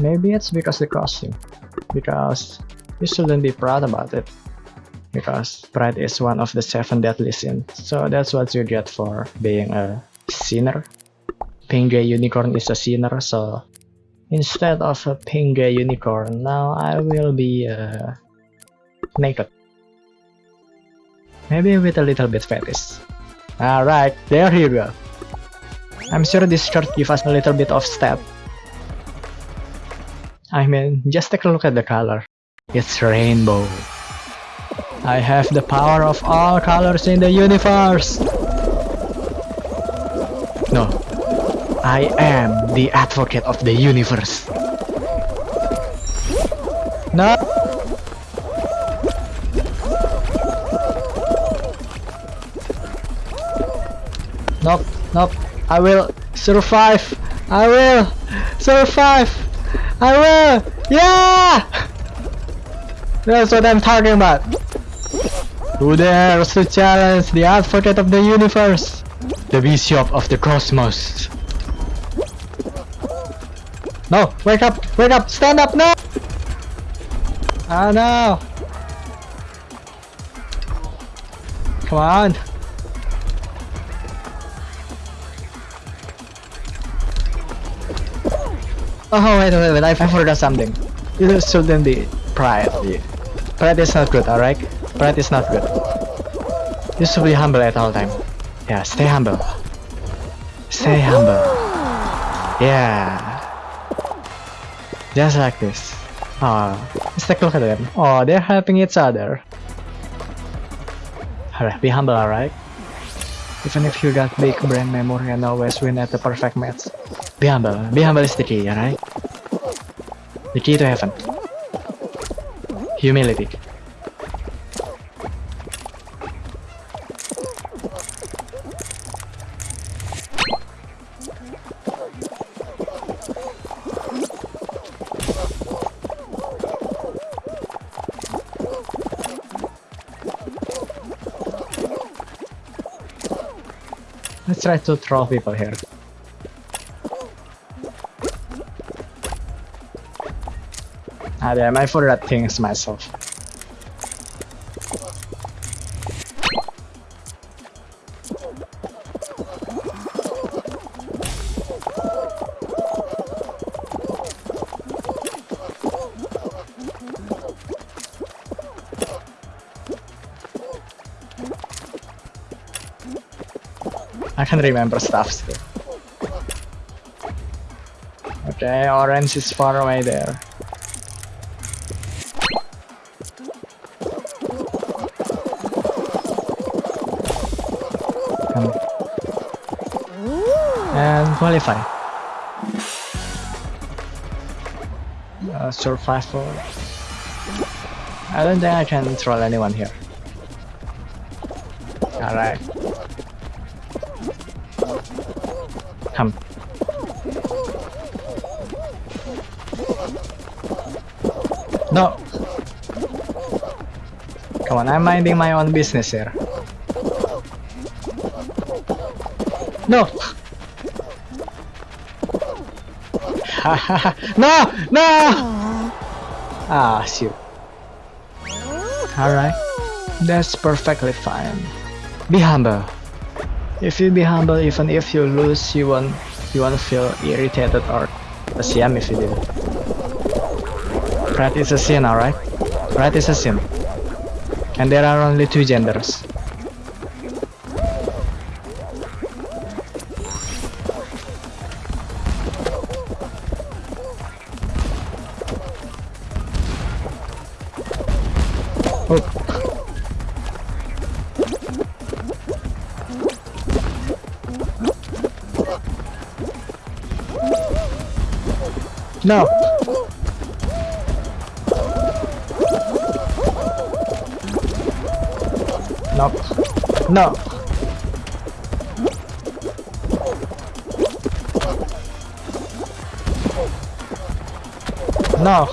Maybe it's because the costume. Because you shouldn't be proud about it. Because pride is one of the seven deadly sins. So that's what you get for being a sinner. Pink Gay Unicorn is a sinner, so instead of a pink gay unicorn, now I will be uh, naked. Maybe with a little bit fetish. Alright, there you go. I'm sure this shirt gives us a little bit of step. I mean, just take a look at the color. It's rainbow. I have the power of all colors in the universe! No. I am the advocate of the universe. No! Nope, nope. I will survive. I will survive. I will. Yeah! That's what I'm talking about. Who dares to challenge the advocate of the universe? The bishop of the cosmos. No, wake up, wake up, stand up, no! Ah, no! Come on! Oh, wait, wait, wait, I forgot something. You shouldn't be pride. Pride is not good, alright? Pride is not good. You should be humble at all time. Yeah, stay humble. Stay humble. Yeah. Just like this. Oh, let's take a look at them. Oh, they're helping each other. Alright, be humble, alright? Even if you got big brain memory and always win at the perfect match. Be humble. Be humble is the key, alright? The key to heaven. Humility. Let's try to troll people here. Ah damn, I forgot things myself. I can remember stuff still. Okay, orange is far away there. And qualify. Uh, survival. I don't think I can troll anyone here. Alright. Come. No! Come on, I'm minding my own business here. No! no! No! Ah, shoot. Alright. That's perfectly fine. Be humble. If you be humble, even if you lose, you won't you won't feel irritated or ashamed if you do. Pride is a sin, alright? Pride is a sin. And there are only two genders. Oh. No. No. No. No.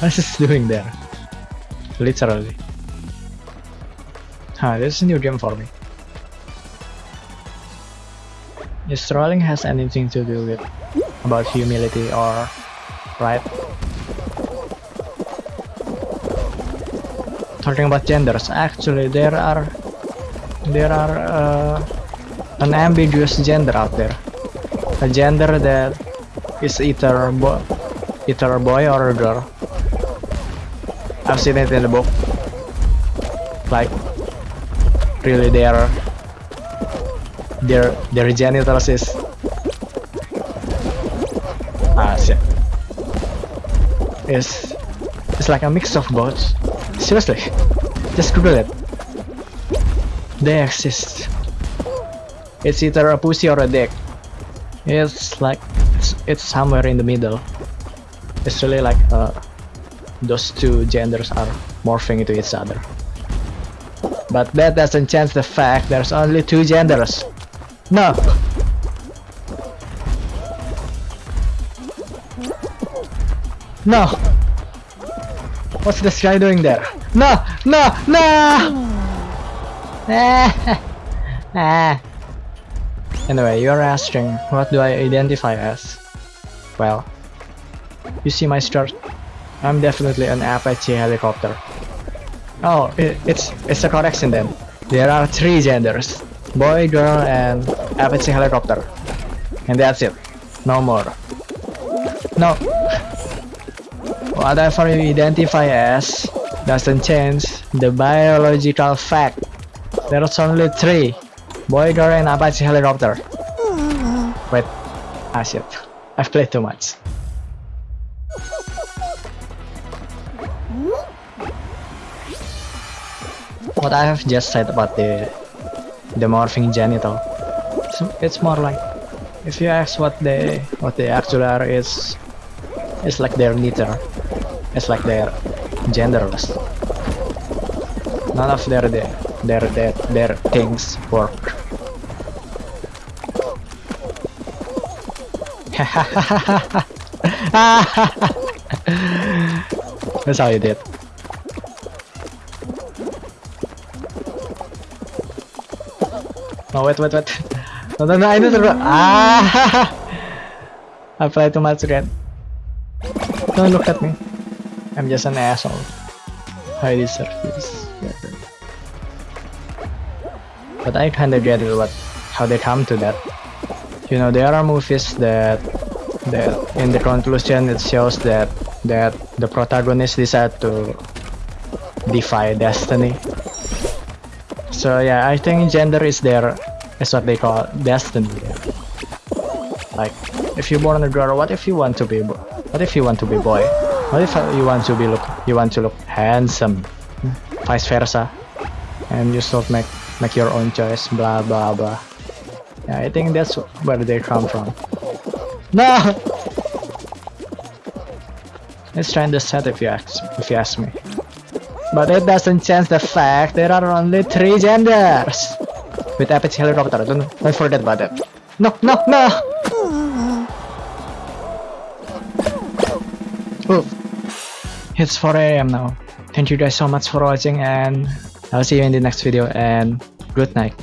What is doing there? Literally. Ah, huh, this is a new game for me. If trolling has anything to do with about humility or pride. Talking about genders, actually there are there are uh, an ambiguous gender out there. A gender that is either bo either a boy or a girl. I've seen it in the book. Like really their their their genitals is ah shit. Is it's like a mix of both. Seriously, just Google it. They exist. It's either a pussy or a dick. It's like it's, it's somewhere in the middle. It's really like uh, those two genders are morphing into each other. But that doesn't change the fact there's only two genders. No! No! What's this guy doing there? No! No! No! Ah. Anyway, you're asking, what do I identify as? Well, you see my shirt? I'm definitely an Apache helicopter. Oh, it, it's it's a correction then. There are three genders: boy, girl, and Apache helicopter. And that's it. No more. No. Whatever you identify as doesn't change the biological fact. There's only three: boy, girl, and Apache helicopter. Wait. Ah shit. I've played too much. what I have just said about the the morphing genital. It's more like if you ask what they what they actually are is it's like their neither. It's like their genderless. None of their their their their, their things work. That's how you did. No, wait, wait, wait. No, no, no, I know the Ah! I played too much again. Don't look at me. I'm just an asshole. I deserve this. But I kinda get what, how they come to that. You know, there are movies that, that in the conclusion it shows that, that the protagonist decide to defy destiny so yeah, I think gender is there, is what they call destiny. Like, if you're born a girl, what if you want to be, what if you want to be boy? What if you want to be look, you want to look handsome, vice versa, and you still make make your own choice, blah blah blah. Yeah, I think that's where they come from. No. It's kinda sad if you ask if you ask me. But it doesn't change the fact there are only three genders. With Apache helicopter, don't, don't forget about that. No, no, no! Oh, it's 4 a.m. now. Thank you guys so much for watching and I'll see you in the next video and good night.